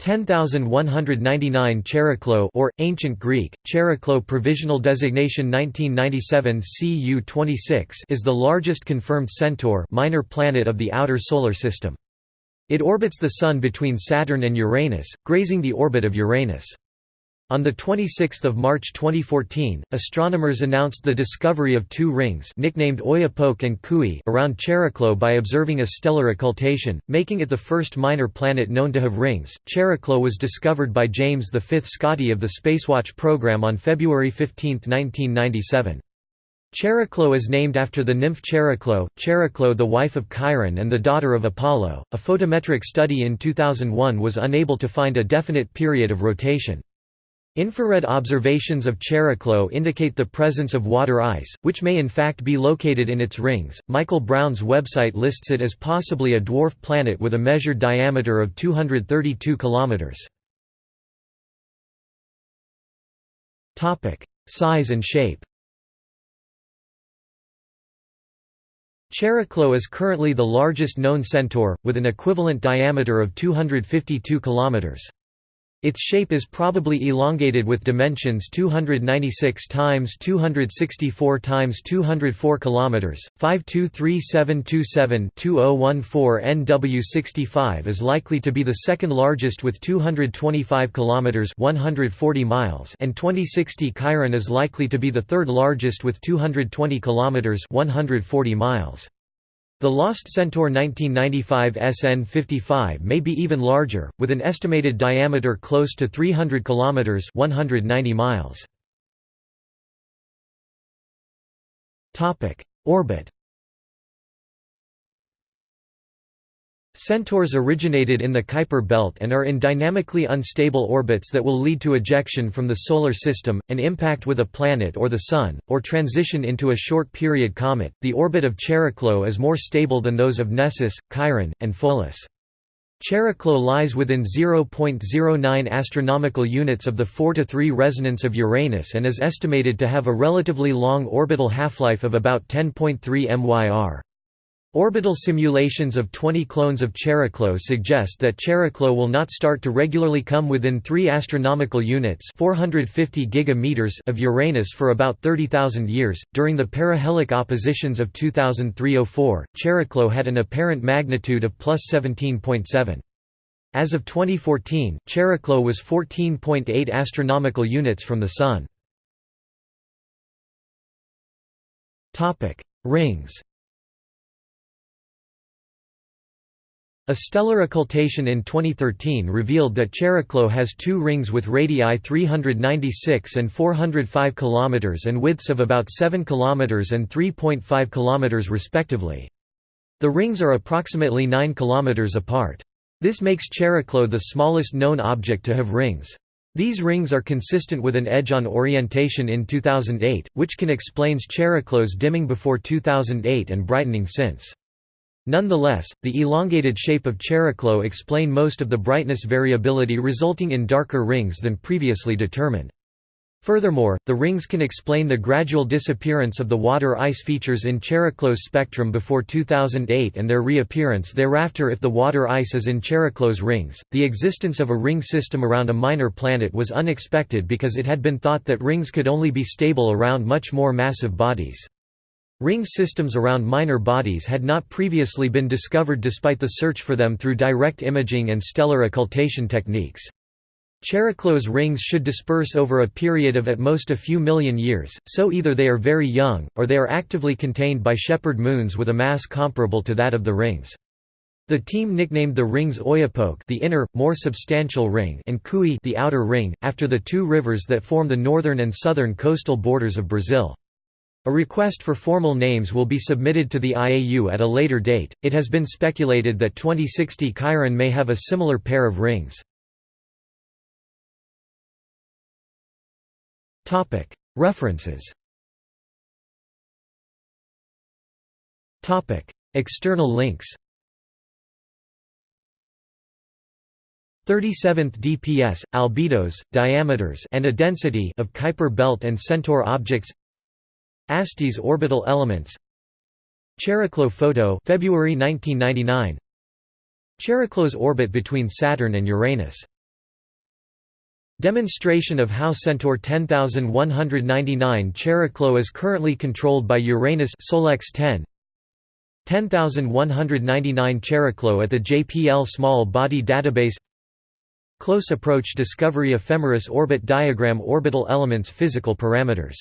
10199 Chariklo or ancient Greek Chariklo provisional designation 1997 Cu26 is the largest confirmed centaur minor planet of the outer solar system. It orbits the sun between Saturn and Uranus, grazing the orbit of Uranus. On 26 March 2014, astronomers announced the discovery of two rings nicknamed Oiapoque and Chuí around Chariklo by observing a stellar occultation, making it the first minor planet known to have rings. Chariklo was discovered by James V. Scotti of the Spacewatch program on February 15, 1997. Chariklo is named after the nymph Chariklo, Chariklo the wife of Chiron and the daughter of Apollo. A photometric study in 2001 was unable to find a definite period of rotation. Infrared observations of Chariklo indicate the presence of water ice, which may in fact be located in its rings. Michael Brown's website lists it as possibly a dwarf planet with a measured diameter of 232 km. Topic: Size and shape. Chariklo is currently the largest known centaur, with an equivalent diameter of 252 kilometers. Its shape is probably elongated with dimensions 296 times 264 times 204 kilometers. 523727-2014 NW65 is likely to be the second largest with 225 kilometers 140 miles and 2060 Chiron is likely to be the third largest with 220 kilometers 140 miles. The lost Centaur 1995 SN55 may be even larger, with an estimated diameter close to 300 km 190 miles. Topic: Orbit Centaurs originated in the Kuiper belt and are in dynamically unstable orbits that will lead to ejection from the Solar System, an impact with a planet or the Sun, or transition into a short-period comet. The orbit of Chariklo is more stable than those of Nessus, Chiron, and Pholus. Chariklo lies within 0.09 astronomical units of the 4 to 3 resonance of Uranus and is estimated to have a relatively long orbital half-life of about 10.3 MYR. Orbital simulations of 20 clones of Chariklo suggest that Chariklo will not start to regularly come within 3 astronomical units, 450 gigameters of Uranus for about 30,000 years. During the perihelic oppositions of 2003-04, Chariklo had an apparent magnitude of plus 17.7. As of 2014, Chariklo was 14.8 astronomical units from the sun. Topic: Rings A stellar occultation in 2013 revealed that Chariklo has two rings with radii 396 and 405 km and widths of about 7 km and 3.5 km respectively. The rings are approximately 9 km apart. This makes Chariklo the smallest known object to have rings. These rings are consistent with an edge-on orientation in 2008, which can explains Chariklo's dimming before 2008 and brightening since. Nonetheless, the elongated shape of Chariklo explain most of the brightness variability resulting in darker rings than previously determined. Furthermore, the rings can explain the gradual disappearance of the water ice features in Chariklo's spectrum before 2008 and their reappearance thereafter if the water ice is in Chariklo's rings. The existence of a ring system around a minor planet was unexpected because it had been thought that rings could only be stable around much more massive bodies. Ring systems around minor bodies had not previously been discovered despite the search for them through direct imaging and stellar occultation techniques. Chariklo's rings should disperse over a period of at most a few million years, so either they are very young, or they are actively contained by shepherd moons with a mass comparable to that of the rings. The team nicknamed the rings Oiapoque the inner, more substantial ring and Chuí the outer ring, after the two rivers that form the northern and southern coastal borders of Brazil. A request for formal names will be submitted to the IAU at a later date. It has been speculated that 2060 Chiron may have a similar pair of rings. Topic: References. Topic: External links. 37th DPS, albedos, diameters and a density of Kuiper belt and Centaur objects AstDyS orbital elements. Chariklo photo February 1999 Chariklo's orbit between Saturn and Uranus. Demonstration of how Centaur 10199 Chariklo is currently controlled by Uranus Solex 10 10199 Chariklo at the JPL Small Body Database. Close approach discovery ephemeris orbit diagram orbital elements physical parameters